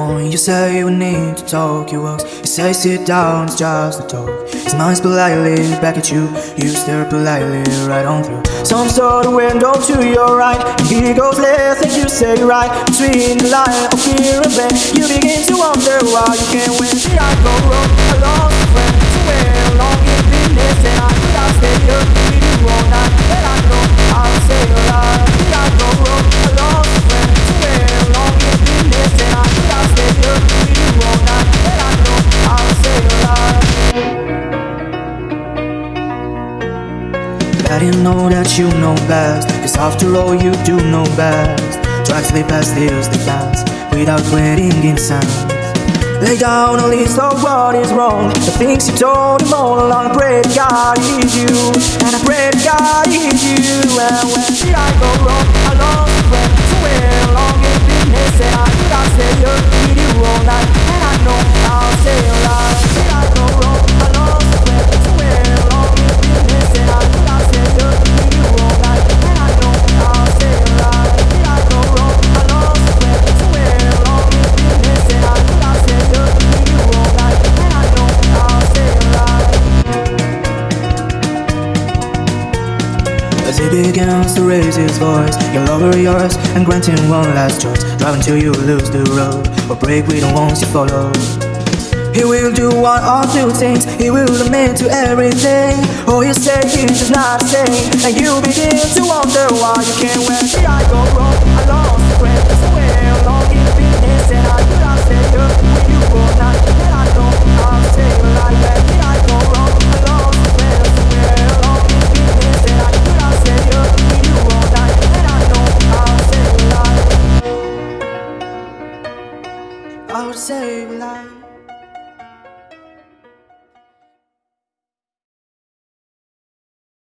You say we need to talk, you walk. You say sit down, it's just a talk. Smiles politely back at you. You stare politely right on through some sort of window to your right. He goes left, and you say right. Between the line of fear and pain, you begin to wonder why you can't win. Did I Didn't know that you know best. Cause after all you do know best. To past here's the past Without waiting in silence Lay down a list of what is wrong. The things you told him all along I pray to God he's you. And I pray to God he's you. And when he begins to raise his voice, you'll lower yours and grant him one last choice. Drive until you lose the road, or break with the ones you follow. He will do one or two things, he will admit to everything. Oh, you say is just not the same, and you begin to wonder why you can't win. Did I go wrong? I lost a friend say a lie.